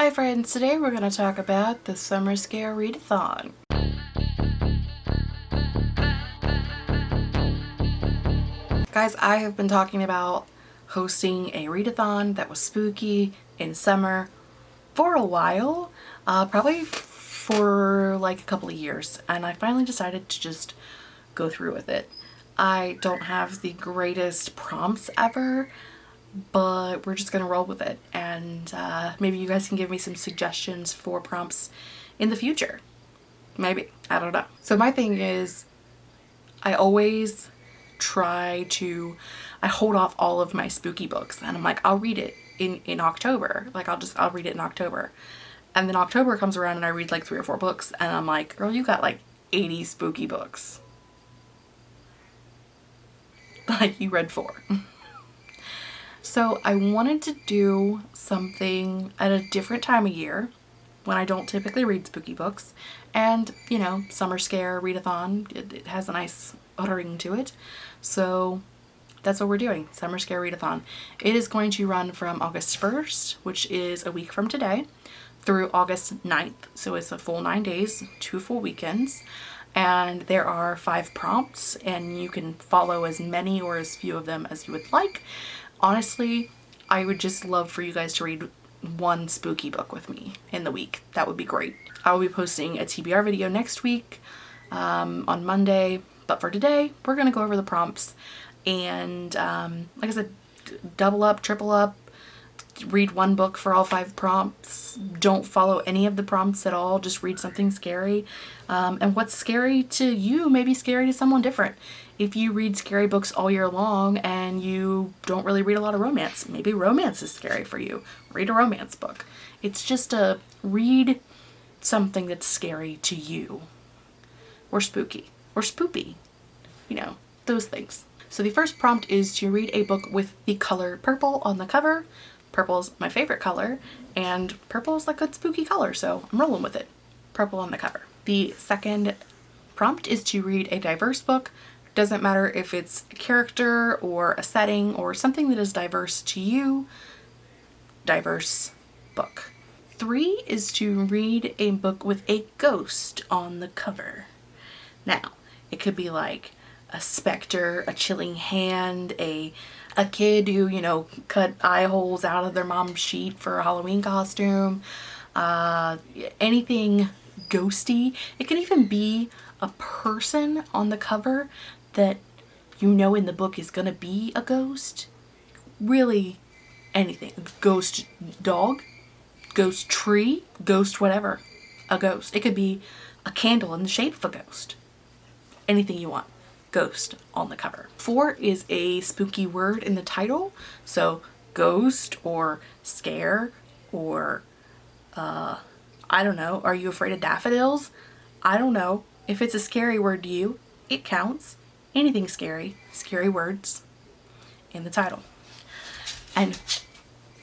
Hi friends, today we're going to talk about the Summer Scare Readathon. Guys, I have been talking about hosting a readathon that was spooky in summer for a while, uh, probably for like a couple of years, and I finally decided to just go through with it. I don't have the greatest prompts ever, but we're just gonna roll with it. And uh, maybe you guys can give me some suggestions for prompts in the future. Maybe. I don't know. So my thing is I always try to I hold off all of my spooky books and I'm like I'll read it in in October. Like I'll just I'll read it in October. And then October comes around and I read like three or four books and I'm like girl you got like 80 spooky books. Like you read four So I wanted to do something at a different time of year when I don't typically read spooky books. And you know summer scare readathon it, it has a nice ring to it. So that's what we're doing summer scare readathon. It is going to run from August 1st which is a week from today through August 9th so it's a full nine days two full weekends. And there are five prompts and you can follow as many or as few of them as you would like honestly, I would just love for you guys to read one spooky book with me in the week. That would be great. I will be posting a TBR video next week um, on Monday, but for today, we're going to go over the prompts and um, like I said, double up, triple up, read one book for all five prompts. Don't follow any of the prompts at all. Just read something scary. Um, and what's scary to you may be scary to someone different. If you read scary books all year long and you don't really read a lot of romance, maybe romance is scary for you. Read a romance book. It's just a read something that's scary to you or spooky or spoopy. You know, those things. So the first prompt is to read a book with the color purple on the cover Purple's my favorite color and purple is like a spooky color so I'm rolling with it. Purple on the cover. The second prompt is to read a diverse book. Doesn't matter if it's a character or a setting or something that is diverse to you. Diverse book. Three is to read a book with a ghost on the cover. Now, it could be like a specter, a chilling hand, a a kid who, you know, cut eye holes out of their mom's sheet for a Halloween costume, uh, anything ghosty. It can even be a person on the cover that you know in the book is gonna be a ghost. Really anything. Ghost dog, ghost tree, ghost whatever. A ghost. It could be a candle in the shape of a ghost. Anything you want ghost on the cover. Four is a spooky word in the title. So ghost or scare or uh, I don't know. Are you afraid of daffodils? I don't know. If it's a scary word to you, it counts. Anything scary, scary words in the title. And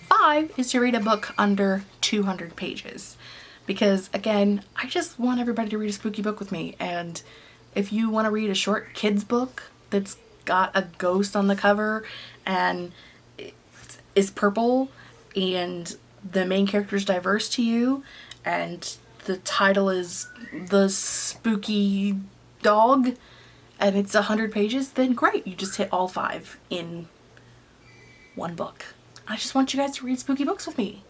five is to read a book under 200 pages because again, I just want everybody to read a spooky book with me and if you want to read a short kids book that's got a ghost on the cover and is purple and the main character is diverse to you and the title is The Spooky Dog and it's a hundred pages, then great. You just hit all five in one book. I just want you guys to read spooky books with me.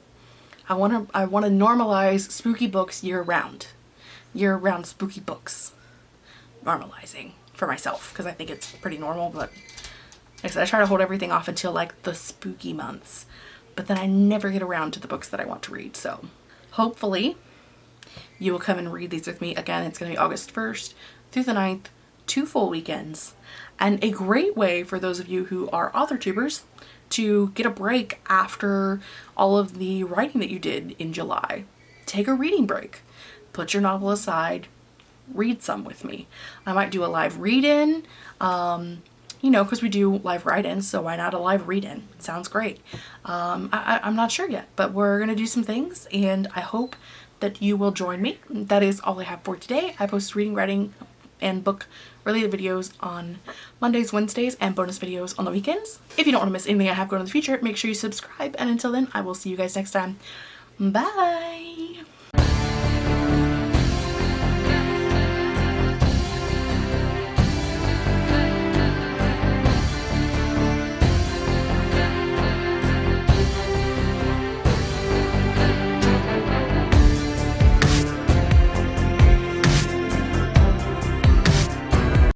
I want to I want to normalize spooky books year round. Year round spooky books normalizing for myself because I think it's pretty normal but like I said I try to hold everything off until like the spooky months but then I never get around to the books that I want to read so hopefully you will come and read these with me again it's going to be August 1st through the 9th two full weekends and a great way for those of you who are author tubers to get a break after all of the writing that you did in July. Take a reading break. Put your novel aside, read some with me. I might do a live read-in, um, you know, because we do live write-ins, so why not a live read-in? Sounds great. Um, I, I'm not sure yet, but we're going to do some things, and I hope that you will join me. That is all I have for today. I post reading, writing, and book related videos on Mondays, Wednesdays, and bonus videos on the weekends. If you don't want to miss anything I have going in the future, make sure you subscribe, and until then, I will see you guys next time. Bye!